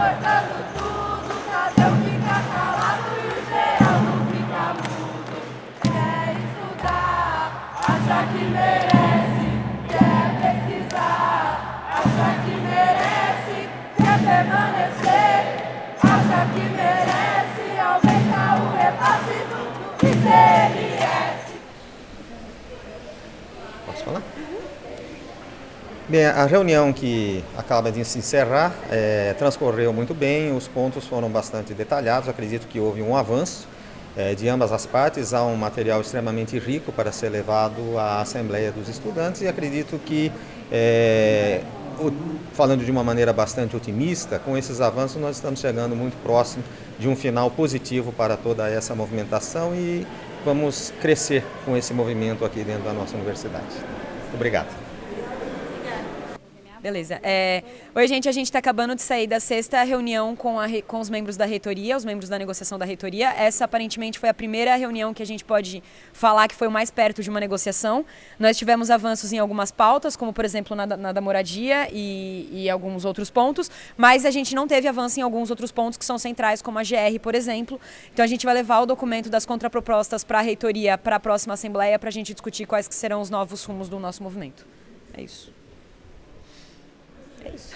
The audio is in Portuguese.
cortando tudo, Tadeu fica calado e o Geraldo fica mudo. É quer estudar, acha que merece, quer pesquisar, acha que merece, quer permanecer, acha que merece, aumentar o repasse do ICMS. Posso falar? Uhum. Bem, a reunião que acaba de se encerrar é, transcorreu muito bem, os pontos foram bastante detalhados, acredito que houve um avanço é, de ambas as partes, há um material extremamente rico para ser levado à Assembleia dos Estudantes e acredito que, é, o, falando de uma maneira bastante otimista, com esses avanços nós estamos chegando muito próximo de um final positivo para toda essa movimentação e vamos crescer com esse movimento aqui dentro da nossa universidade. Obrigado. Beleza. É... Oi, gente, a gente está acabando de sair da sexta reunião com, a, com os membros da reitoria, os membros da negociação da reitoria. Essa aparentemente foi a primeira reunião que a gente pode falar que foi o mais perto de uma negociação. Nós tivemos avanços em algumas pautas, como por exemplo na, na da moradia e, e alguns outros pontos, mas a gente não teve avanço em alguns outros pontos que são centrais, como a GR, por exemplo. Então a gente vai levar o documento das contrapropostas para a reitoria para a próxima assembleia para a gente discutir quais que serão os novos rumos do nosso movimento. É isso. space.